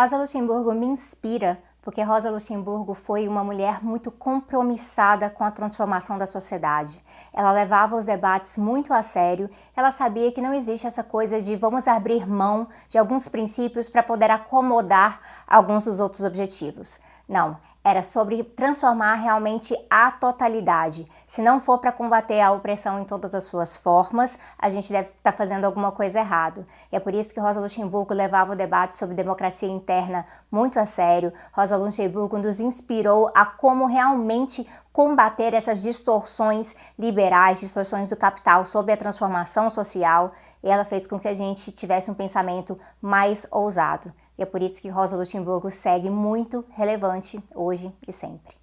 Rosa Luxemburgo me inspira porque Rosa Luxemburgo foi uma mulher muito compromissada com a transformação da sociedade. Ela levava os debates muito a sério, ela sabia que não existe essa coisa de vamos abrir mão de alguns princípios para poder acomodar alguns dos outros objetivos. Não, era sobre transformar realmente a totalidade. Se não for para combater a opressão em todas as suas formas, a gente deve estar fazendo alguma coisa errado. E é por isso que Rosa Luxemburgo levava o debate sobre democracia interna muito a sério. Rosa Luxemburgo nos inspirou a como realmente combater essas distorções liberais, distorções do capital sobre a transformação social, e ela fez com que a gente tivesse um pensamento mais ousado. E é por isso que Rosa Luxemburgo segue muito relevante hoje e sempre.